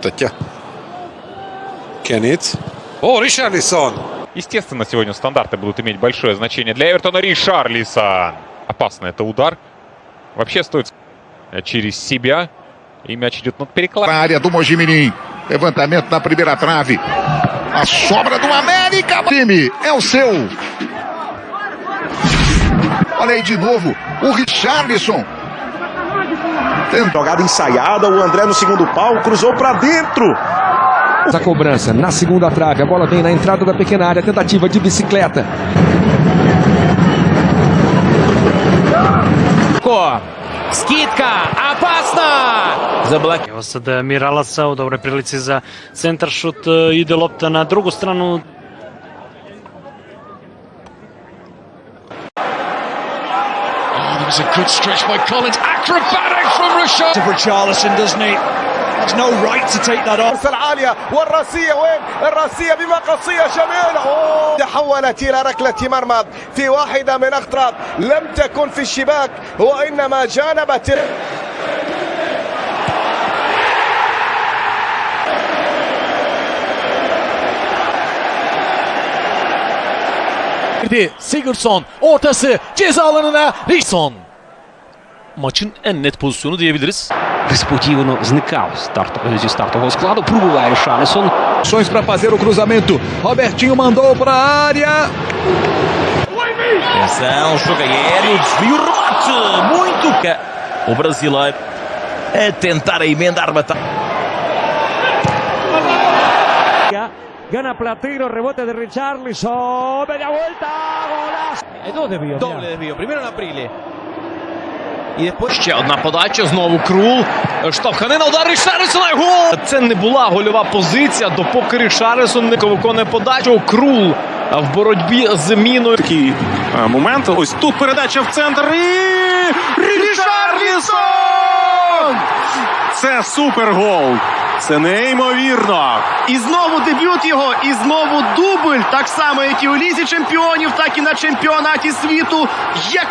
Стаття. Кеннет. О, Ришарлисон. Естественно, сегодня стандарты будут иметь большое значение для Эвертона. Ришарлисон. Опасно это удар. Вообще стоит через себя. И мяч идет над Na перекладом. área do Mojimirim. Levantamento na primeira trave. A sobra do América. Time, é o seu. Olha aí de novo. O Richarlison. Jogada ensaiada, o André no segundo pau, cruzou pra dentro. A cobrança na segunda trave. A bola vem na entrada da pequena área. Tentativa de bicicleta. Ко. Скидка. Опасно. Заблок... Evo sad e, Miralaca u dobroj prilici za centar šut. e, Ide lopta na drugu stranu. was a good stretch by Collins. Acrobatic from Rashad. for Charlison, doesn't he? There's no right to take that off. العالية والراسية وين الراسية بمقصية جميلة. تحولت إلى ركلة مرمى في واحدة من أخطر لم تكن في الشباك وإنما جانبت Sigurdsson ortası ceza alanına Rison. Maçın en net pozisyonu diyebiliriz. Несподівано зникав старт, зі стартового складу. Пробуває Шалісон. Ações para fazer o cruzamento. Robertinho mandou para a área. Atenção, jogo aéreo, desvio, remate. Muito. O brasileiro a tentar a emendar batalha. Gana Platero, rebote de Richarlison. Media vuelta, golazo. Doble desvío. Primero на прилі. І. Ще одна подача, знову Крул. Штовханина, удар Рішарлісона, гол! Це не була гольова позиція, допоки Рішарлісон не виконує подачу. Крул в боротьбі з міною. Такий е, момент. Ось тут передача в центр. І Рішарлісон! Це супергол. Це неймовірно. І знову дебют його, і знову дубль. Так само, як і у лізі чемпіонів, так і на чемпіонаті світу. Як